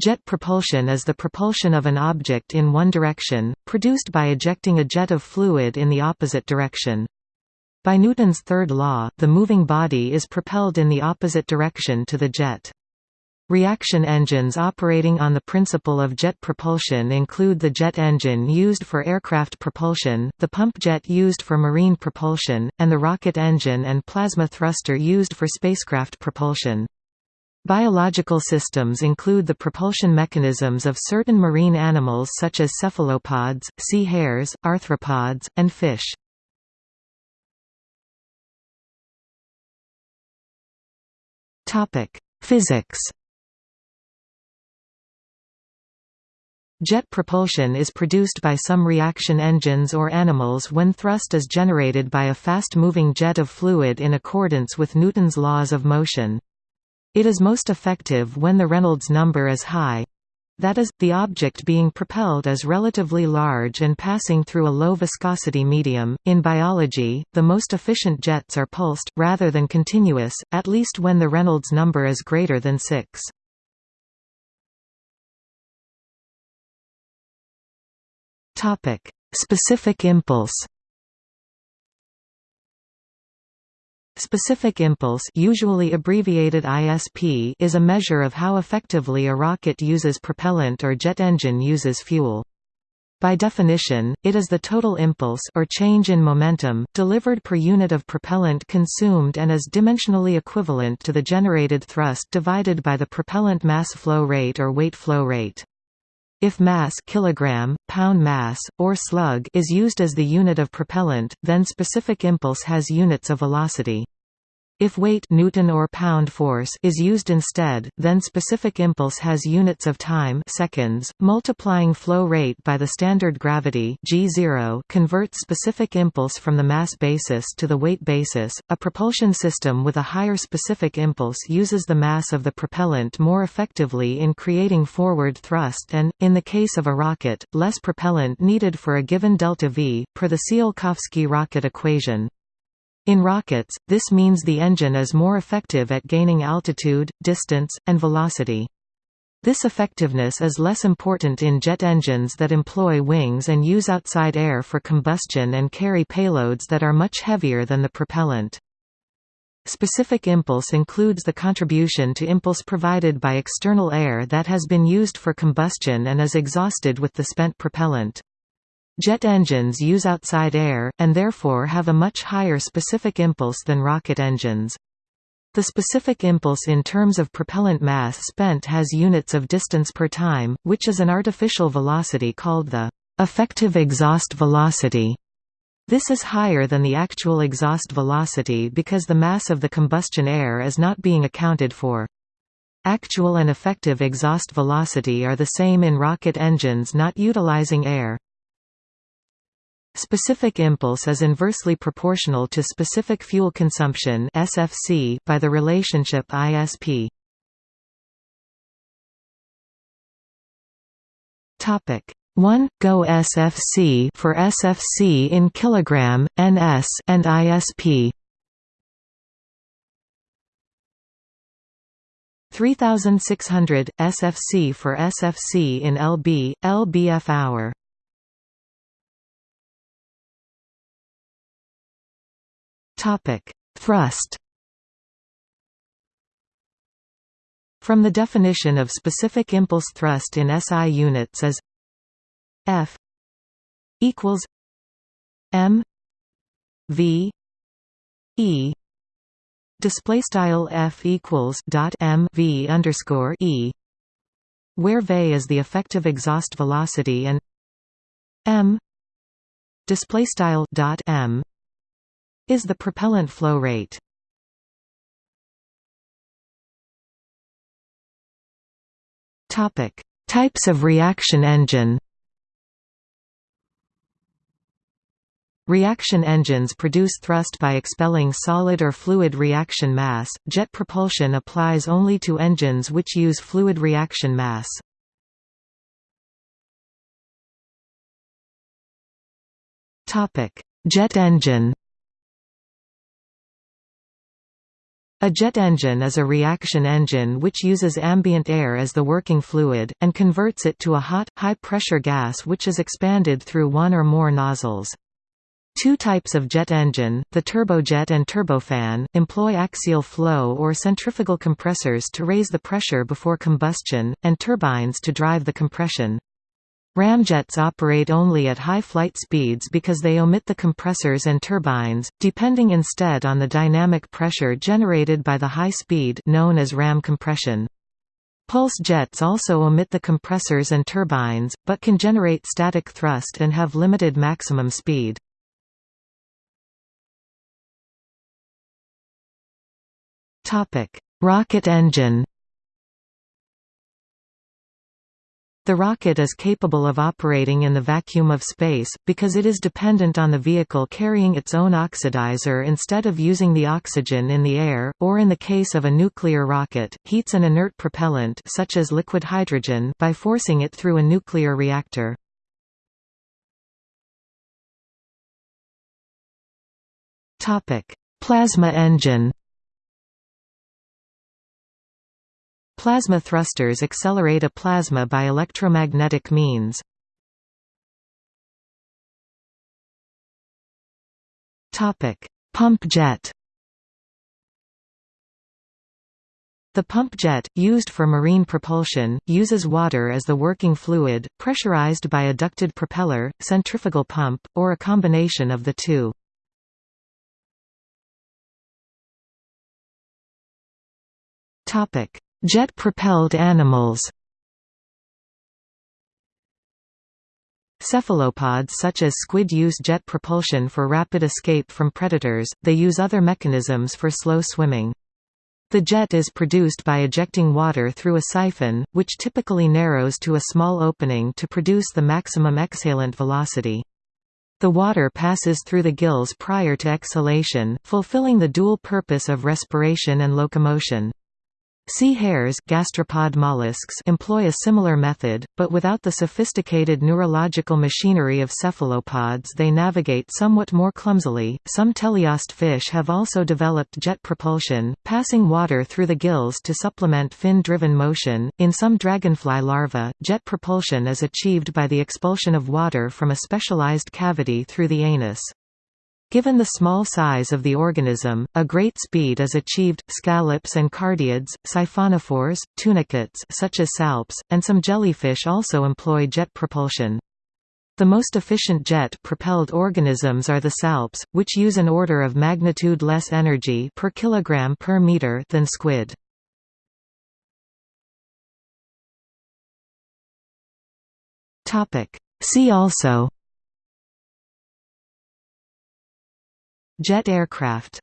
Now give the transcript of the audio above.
Jet propulsion is the propulsion of an object in one direction, produced by ejecting a jet of fluid in the opposite direction. By Newton's third law, the moving body is propelled in the opposite direction to the jet. Reaction engines operating on the principle of jet propulsion include the jet engine used for aircraft propulsion, the pump jet used for marine propulsion, and the rocket engine and plasma thruster used for spacecraft propulsion. Biological systems include the propulsion mechanisms of certain marine animals such as cephalopods, sea hares, arthropods, and fish. Physics Jet propulsion is produced by some reaction engines or animals when thrust is generated by a fast-moving jet of fluid in accordance with Newton's laws of motion. It is most effective when the Reynolds number is high that is, the object being propelled is relatively large and passing through a low viscosity medium. In biology, the most efficient jets are pulsed, rather than continuous, at least when the Reynolds number is greater than 6. Specific impulse Specific impulse usually abbreviated ISP is a measure of how effectively a rocket uses propellant or jet engine uses fuel. By definition, it is the total impulse or change in momentum, delivered per unit of propellant consumed and is dimensionally equivalent to the generated thrust divided by the propellant mass flow rate or weight flow rate. If mass kilogram, pound mass, or slug is used as the unit of propellant, then specific impulse has units of velocity. If weight Newton or pound force is used instead, then specific impulse has units of time seconds. Multiplying flow rate by the standard gravity g0 converts specific impulse from the mass basis to the weight basis. A propulsion system with a higher specific impulse uses the mass of the propellant more effectively in creating forward thrust and, in the case of a rocket, less propellant needed for a given delta v, per the Tsiolkovsky rocket equation. In rockets, this means the engine is more effective at gaining altitude, distance, and velocity. This effectiveness is less important in jet engines that employ wings and use outside air for combustion and carry payloads that are much heavier than the propellant. Specific impulse includes the contribution to impulse provided by external air that has been used for combustion and is exhausted with the spent propellant. Jet engines use outside air, and therefore have a much higher specific impulse than rocket engines. The specific impulse in terms of propellant mass spent has units of distance per time, which is an artificial velocity called the effective exhaust velocity. This is higher than the actual exhaust velocity because the mass of the combustion air is not being accounted for. Actual and effective exhaust velocity are the same in rocket engines not utilizing air. Specific impulse is inversely proportional to specific fuel consumption (SFC) by the relationship ISP. Topic 1 Go SFC for SFC in kilogram, NS and ISP. 3600 SFC for SFC in lb, lbf hour. Topic: Thrust. From the definition of specific impulse thrust in SI units as F equals M V E display style F equals dot M V underscore E where V is the effective exhaust velocity and M display style dot M is the propellant flow rate. Topic: Types of reaction engine. Reaction engines produce thrust by expelling solid or fluid reaction mass. Jet propulsion applies only to engines which use fluid reaction mass. Topic: Jet engine. A jet engine is a reaction engine which uses ambient air as the working fluid, and converts it to a hot, high-pressure gas which is expanded through one or more nozzles. Two types of jet engine, the turbojet and turbofan, employ axial flow or centrifugal compressors to raise the pressure before combustion, and turbines to drive the compression. Ramjets operate only at high flight speeds because they omit the compressors and turbines, depending instead on the dynamic pressure generated by the high speed known as ram compression. Pulse jets also omit the compressors and turbines, but can generate static thrust and have limited maximum speed. Rocket engine The rocket is capable of operating in the vacuum of space, because it is dependent on the vehicle carrying its own oxidizer instead of using the oxygen in the air, or in the case of a nuclear rocket, heats an inert propellant such as liquid hydrogen by forcing it through a nuclear reactor. Plasma engine Plasma thrusters accelerate a plasma by electromagnetic means. Pump jet The pump jet, used for marine propulsion, uses water as the working fluid, pressurized by a ducted propeller, centrifugal pump, or a combination of the two. Jet-propelled animals Cephalopods such as squid use jet propulsion for rapid escape from predators, they use other mechanisms for slow swimming. The jet is produced by ejecting water through a siphon, which typically narrows to a small opening to produce the maximum exhalant velocity. The water passes through the gills prior to exhalation, fulfilling the dual purpose of respiration and locomotion. Sea hares gastropod mollusks employ a similar method, but without the sophisticated neurological machinery of cephalopods they navigate somewhat more clumsily. Some teleost fish have also developed jet propulsion, passing water through the gills to supplement fin-driven motion. In some dragonfly larvae, jet propulsion is achieved by the expulsion of water from a specialized cavity through the anus. Given the small size of the organism, a great speed is achieved. Scallops and cardiids, siphonophores, tunicates such as salps, and some jellyfish also employ jet propulsion. The most efficient jet-propelled organisms are the salps, which use an order of magnitude less energy per kilogram per meter than squid. See also Jet aircraft